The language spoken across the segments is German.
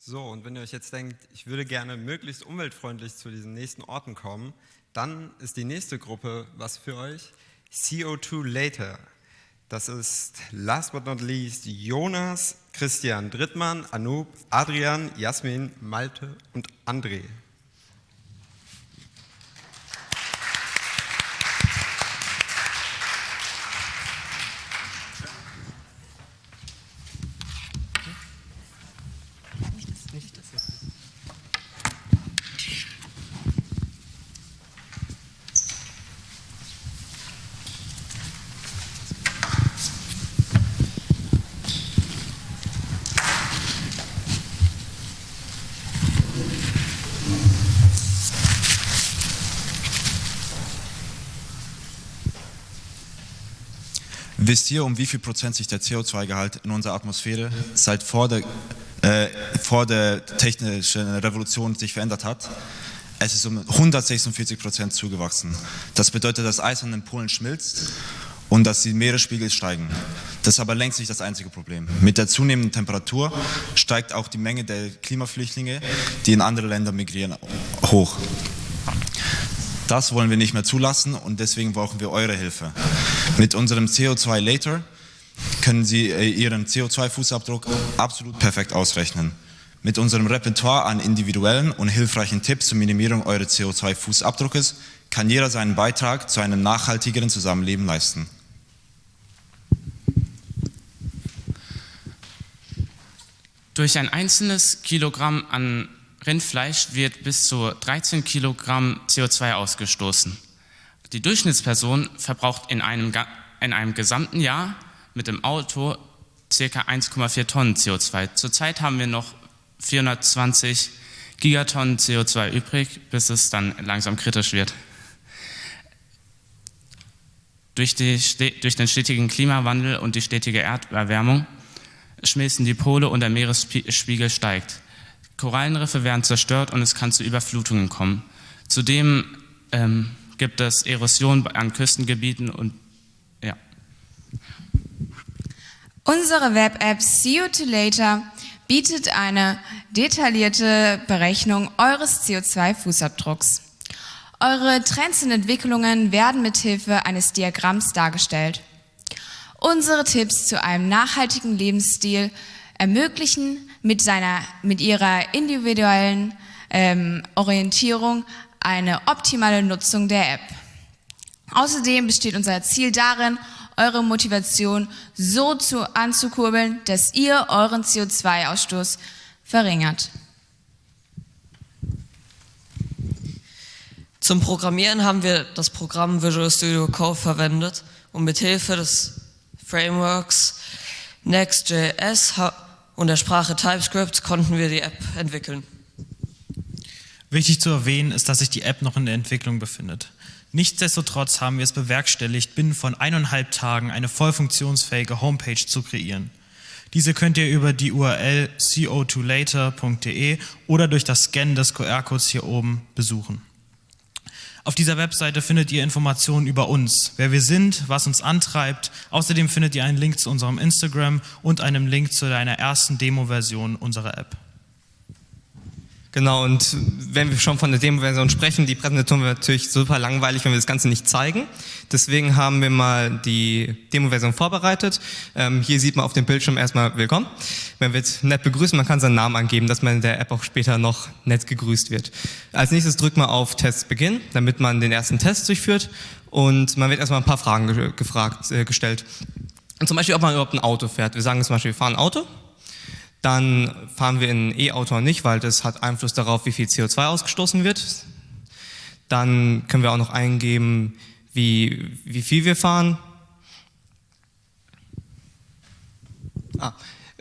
So, und wenn ihr euch jetzt denkt, ich würde gerne möglichst umweltfreundlich zu diesen nächsten Orten kommen, dann ist die nächste Gruppe was für euch, CO2 Later. Das ist last but not least Jonas, Christian Drittmann, Anoop, Adrian, Jasmin, Malte und André. Wisst ihr, um wie viel Prozent sich der CO2-Gehalt in unserer Atmosphäre seit vor der, äh, vor der technischen Revolution sich verändert hat? Es ist um 146 Prozent zugewachsen. Das bedeutet, dass Eis an den Polen schmilzt und dass die Meeresspiegel steigen. Das ist aber längst nicht das einzige Problem. Mit der zunehmenden Temperatur steigt auch die Menge der Klimaflüchtlinge, die in andere Länder migrieren, hoch. Das wollen wir nicht mehr zulassen und deswegen brauchen wir eure Hilfe. Mit unserem CO2 Later können Sie äh, Ihren CO2-Fußabdruck absolut perfekt ausrechnen. Mit unserem Repertoire an individuellen und hilfreichen Tipps zur Minimierung eures CO2-Fußabdruckes kann jeder seinen Beitrag zu einem nachhaltigeren Zusammenleben leisten. Durch ein einzelnes Kilogramm an Rindfleisch wird bis zu 13 Kilogramm CO2 ausgestoßen. Die Durchschnittsperson verbraucht in einem, in einem gesamten Jahr mit dem Auto ca. 1,4 Tonnen CO2. Zurzeit haben wir noch 420 Gigatonnen CO2 übrig, bis es dann langsam kritisch wird. Durch, die, durch den stetigen Klimawandel und die stetige Erderwärmung schmilzen die Pole und der Meeresspiegel steigt. Korallenriffe werden zerstört und es kann zu Überflutungen kommen. Zudem ähm, gibt es Erosion an Küstengebieten und ja. Unsere Web-App See You to Later bietet eine detaillierte Berechnung eures CO2-Fußabdrucks. Eure Trends und Entwicklungen werden mithilfe eines Diagramms dargestellt. Unsere Tipps zu einem nachhaltigen Lebensstil ermöglichen mit, seiner, mit ihrer individuellen ähm, Orientierung eine optimale Nutzung der App. Außerdem besteht unser Ziel darin, eure Motivation so zu, anzukurbeln, dass ihr euren CO2-Ausstoß verringert. Zum Programmieren haben wir das Programm Visual Studio Code verwendet und mit Hilfe des Frameworks Next.js und der Sprache TypeScript konnten wir die App entwickeln. Wichtig zu erwähnen ist, dass sich die App noch in der Entwicklung befindet. Nichtsdestotrotz haben wir es bewerkstelligt, binnen von eineinhalb Tagen eine voll funktionsfähige Homepage zu kreieren. Diese könnt ihr über die URL co2later.de oder durch das Scannen des QR-Codes hier oben besuchen. Auf dieser Webseite findet ihr Informationen über uns, wer wir sind, was uns antreibt. Außerdem findet ihr einen Link zu unserem Instagram und einen Link zu deiner ersten Demo-Version unserer App. Genau, und wenn wir schon von der Demo-Version sprechen, die Präsentation wird natürlich super langweilig, wenn wir das Ganze nicht zeigen. Deswegen haben wir mal die Demo-Version vorbereitet. Ähm, hier sieht man auf dem Bildschirm erstmal Willkommen. Man wird nett begrüßen, man kann seinen Namen angeben, dass man in der App auch später noch nett gegrüßt wird. Als nächstes drückt man auf Test Beginn, damit man den ersten Test durchführt und man wird erstmal ein paar Fragen ge gefragt, äh, gestellt. Zum Beispiel, ob man überhaupt ein Auto fährt. Wir sagen zum Beispiel, wir fahren ein Auto dann fahren wir in E-Auto nicht, weil das hat Einfluss darauf, wie viel CO2 ausgestoßen wird. Dann können wir auch noch eingeben, wie, wie viel wir fahren. Ah,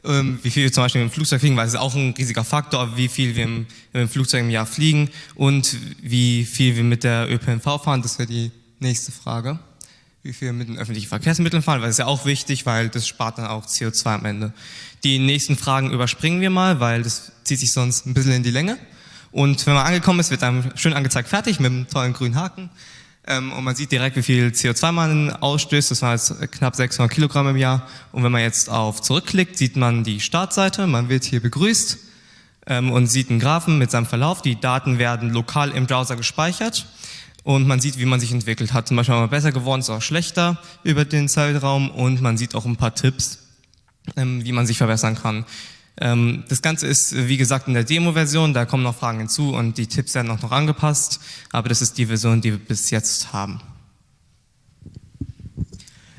ähm, wie viel wir zum Beispiel im Flugzeug fliegen, weil es ist auch ein riesiger Faktor, wie viel wir im, im Flugzeug im Jahr fliegen und wie viel wir mit der ÖPNV fahren. Das wäre die nächste Frage wie viel mit den öffentlichen Verkehrsmitteln fahren, weil das ist ja auch wichtig, weil das spart dann auch CO2 am Ende. Die nächsten Fragen überspringen wir mal, weil das zieht sich sonst ein bisschen in die Länge. Und wenn man angekommen ist, wird einem schön angezeigt, fertig mit einem tollen grünen Haken. Ähm, und man sieht direkt, wie viel CO2 man ausstößt. Das war jetzt knapp 600 Kilogramm im Jahr. Und wenn man jetzt auf zurückklickt, sieht man die Startseite. Man wird hier begrüßt. ähm, und sieht einen Graphen mit seinem Verlauf. Die Daten werden lokal im Browser gespeichert und man sieht, wie man sich entwickelt hat. Zum Beispiel mal besser geworden, ist auch schlechter über den Zeitraum und man sieht auch ein paar Tipps, ähm, wie man sich verbessern kann. Ähm, das Ganze ist, wie gesagt, in der Demo-Version, da kommen noch Fragen hinzu und die Tipps werden auch noch angepasst, aber das ist die Version, die wir bis jetzt haben.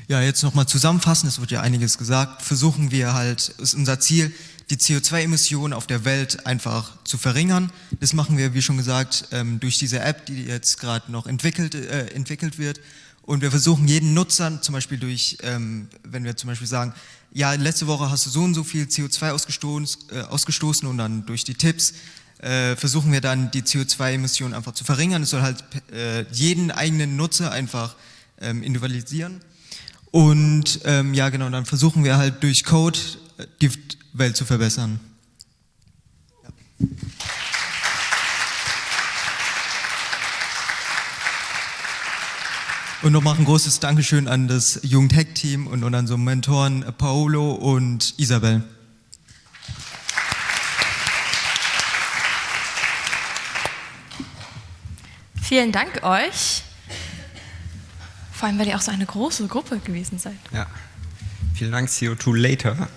Ja, jetzt nochmal zusammenfassen, es wird ja einiges gesagt, versuchen wir halt, ist unser Ziel, die CO2-Emissionen auf der Welt einfach zu verringern. Das machen wir, wie schon gesagt, ähm, durch diese App, die jetzt gerade noch entwickelt, äh, entwickelt wird. Und wir versuchen jeden Nutzer, zum Beispiel durch, ähm, wenn wir zum Beispiel sagen, ja, letzte Woche hast du so und so viel CO2 ausgestoßen, äh, ausgestoßen und dann durch die Tipps äh, versuchen wir dann die CO2-Emissionen einfach zu verringern. Es soll halt äh, jeden eigenen Nutzer einfach ähm, individualisieren. Und ähm, ja, genau, dann versuchen wir halt durch Code äh, die Welt zu verbessern. Ja. Und nochmal ein großes Dankeschön an das Jugend-Hack-Team und, und an so Mentoren Paolo und Isabel. Vielen Dank euch. Vor allem, weil ihr auch so eine große Gruppe gewesen seid. Ja. Vielen Dank, CO2 Later.